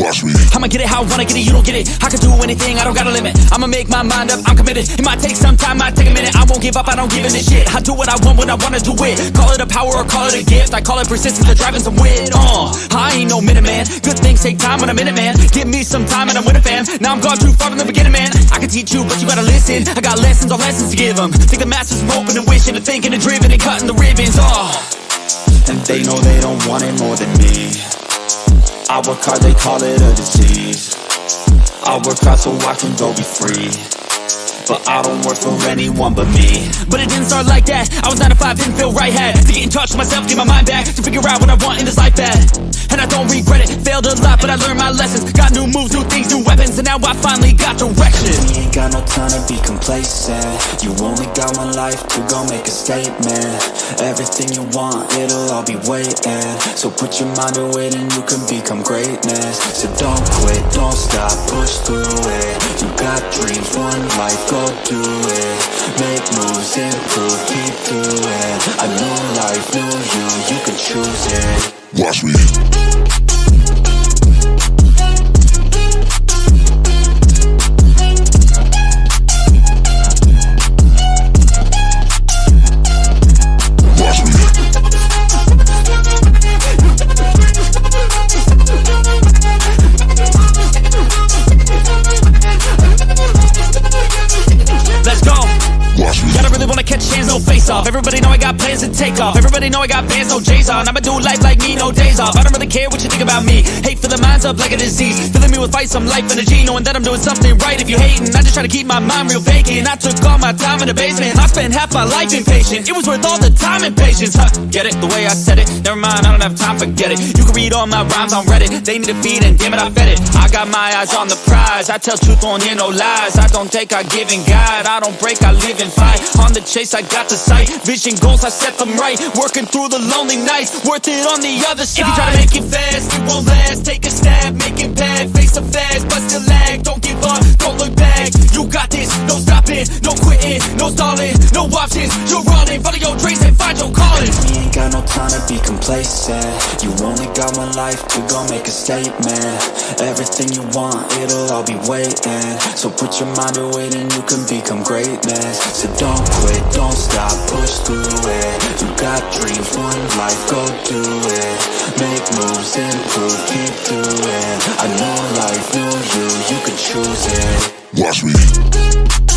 I'ma get it how I wanna get it, you don't get it. I can do anything, I don't got a limit. I'ma make my mind up, I'm committed. It might take some time, might take a minute. I won't give up, I don't give in a shit. I do what I want when I wanna do it. Call it a power or call it a gift. I call it persistence or driving some wit uh, I ain't no minute man Good things take time when I'm in it man. Give me some time and I'm with a fam. Now I'm gone too far from the beginning man. I can teach you but you gotta listen. I got lessons on lessons to give them Think the masters are open and wishing And thinking and driven and cutting the ribbons uh. And they know they don't want it more than me I work hard, they call it a disease. I work hard so I can go be free but I don't work for anyone but me. But it didn't start like that. I was 9 to 5, didn't feel right Had to get in touch with myself, get my mind back To figure out what I want in this life at And I don't regret it. Failed a lot, but I learned my lessons. Got new moves, new things, new weapons And now I finally got direction. We ain't got no time to be complacent. You only got one life to go make a statement. Everything you want, it'll all be waiting. So put your mind to it and you can become greatness. So don't quit, don't stop, push through it. You got dreams, one life, go do it. Make moves, improve, keep doing A new life, new you, you can choose it. Watch me. Off. Everybody know I got plans to take off. Everybody know I got bands, no J's on. I'ma do life like me, no days off. I don't really care what you think about me. Hate for the minds up like a disease. Filling me with fight, some life energy Knowing that I'm doing something right. If you hating I just try to keep my mind real vacant. I took all my time in the basement. I spent half my life impatient. It was worth all the time and patience. Huh? Get it, the way I said it. Never mind, I don't have time, forget it. You can read all my rhymes on Reddit. They need a feed and damn it, I fed it. I got my eyes on the prize. I tell truth, won't hear no lies. I don't take, I give and guide. I don't break, I live and fight. On the chase, I got the sight Vision goals, I set them right. Working through the lonely nights. Worth it on the other side If you try to make it fast, it won't last. Take a stab, make it bad. Face the fast, but still lag. Don't give up, don't look back. You got this, no stopping No quitting, no stalling No options, you're running Follow your dreams and find your calling. We ain't got no time to be complacent. You only got one life to go make a statement. Everything you want, it'll all be waiting. So put your mind to it and you can become greatness. So don't quit, don't stop, go do it. Make moves, improve, keep doing A new life, new you, you can choose it. Watch me.